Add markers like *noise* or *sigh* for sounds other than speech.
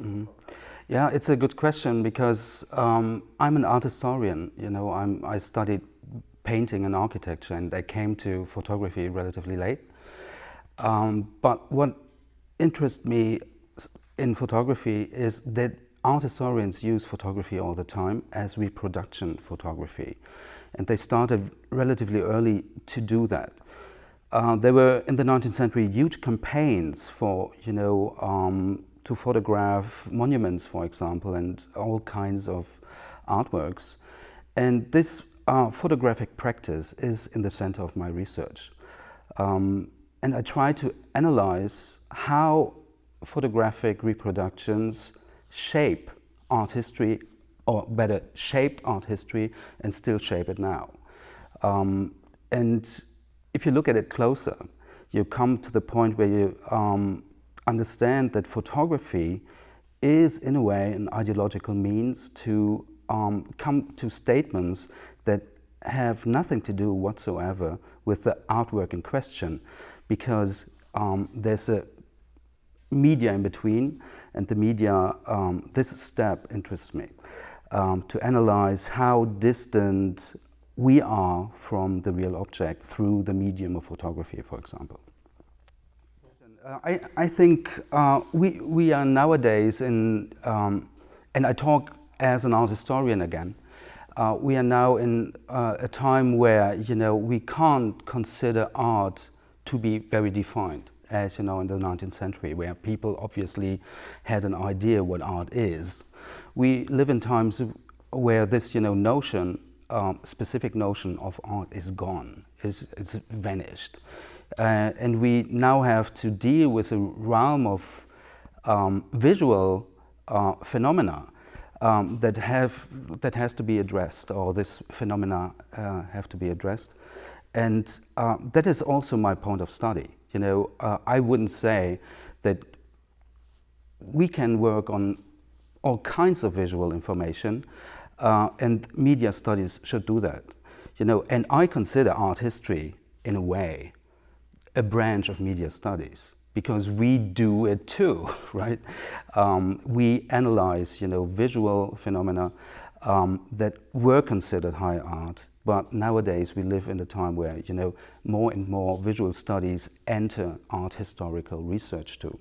Mm. Yeah, it's a good question because um, I'm an art historian. You know, I'm, I studied painting and architecture and I came to photography relatively late. Um, but what interests me in photography is that art historians use photography all the time as reproduction photography. And they started relatively early to do that. Uh, there were in the 19th century huge campaigns for, you know, um, to photograph monuments, for example, and all kinds of artworks. And this uh, photographic practice is in the center of my research. Um, and I try to analyze how photographic reproductions shape art history, or better, shaped art history and still shape it now. Um, and if you look at it closer, you come to the point where you um, understand that photography is in a way an ideological means to um, come to statements that have nothing to do whatsoever with the artwork in question because um, there's a media in between and the media, um, this step interests me um, to analyze how distant we are from the real object through the medium of photography, for example. Uh, I, I, think uh, we, we are nowadays in, um, and I talk as an art historian again, uh, we are now in uh, a time where, you know, we can't consider art to be very defined, as you know, in the 19th century, where people obviously had an idea what art is. We live in times where this, you know, notion, um, specific notion of art is gone, is, is vanished. Uh, and we now have to deal with a realm of um, visual uh, phenomena um, that have that has to be addressed, or this phenomena uh, have to be addressed, and uh, that is also my point of study. You know, uh, I wouldn't say that we can work on all kinds of visual information, uh, and media studies should do that. You know, and I consider art history in a way a branch of media studies because we do it too, *laughs* right? Um, we analyze, you know, visual phenomena um, that were considered high art, but nowadays we live in a time where, you know, more and more visual studies enter art historical research too.